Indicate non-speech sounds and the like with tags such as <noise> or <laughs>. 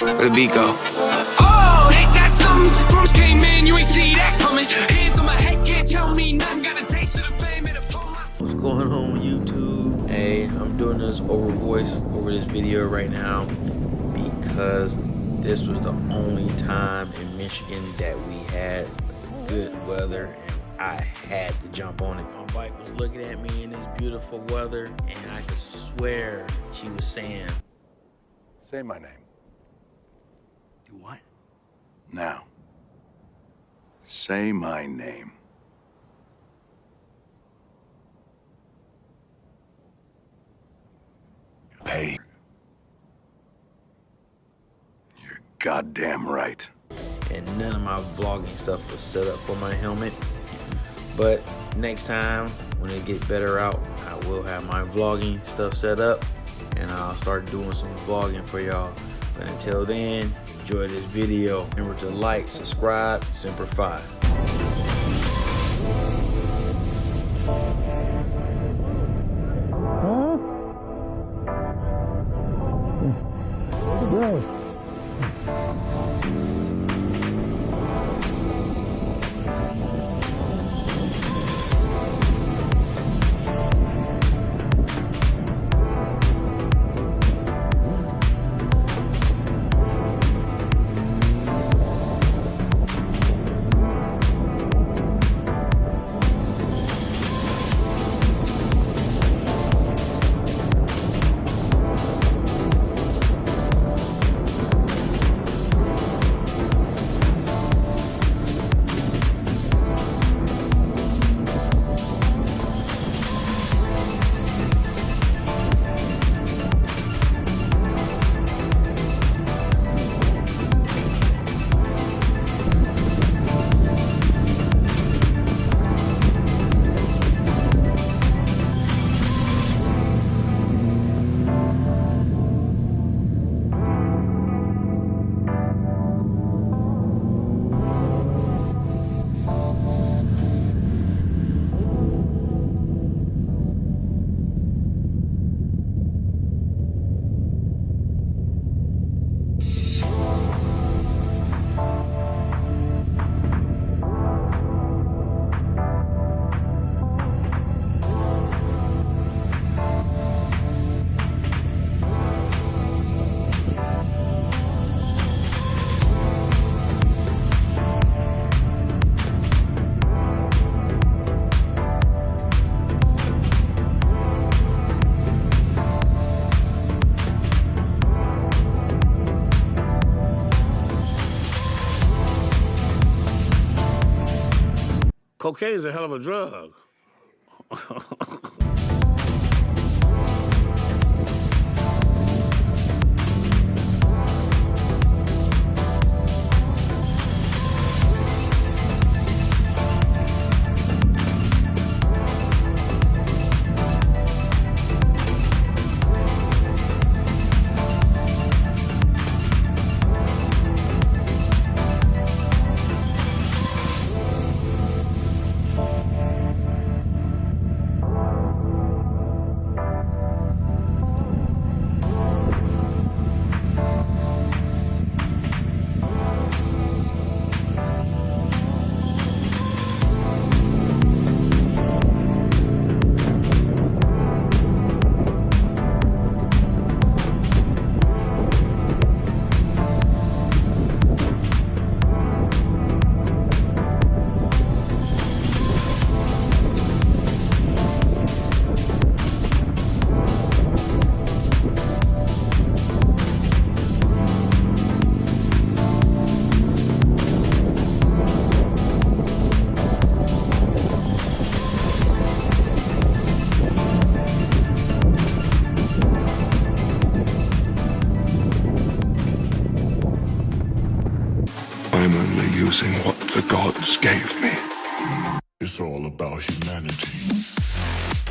Where the beat go? Oh, ain't that something? Drums came in, you ain't see that coming. Hands on my head, can't tell me nothing. Got a taste of the fame and upon my What's going on with YouTube? Hey, I'm doing this over voice over this video right now because this was the only time in Michigan that we had good weather and I had to jump on it. My bike was looking at me in this beautiful weather and I could swear she was saying, Say my name. Do what? Now. Say my name. Hey. You're goddamn right. and none of my vlogging stuff was set up for my helmet. But next time, when it get better out, I will have my vlogging stuff set up and I'll start doing some vlogging for y'all. But until then, enjoy this video. Remember to like, subscribe, Semper Fi. Cocaine's a hell of a drug. <laughs> using what the gods gave me. It's all about humanity.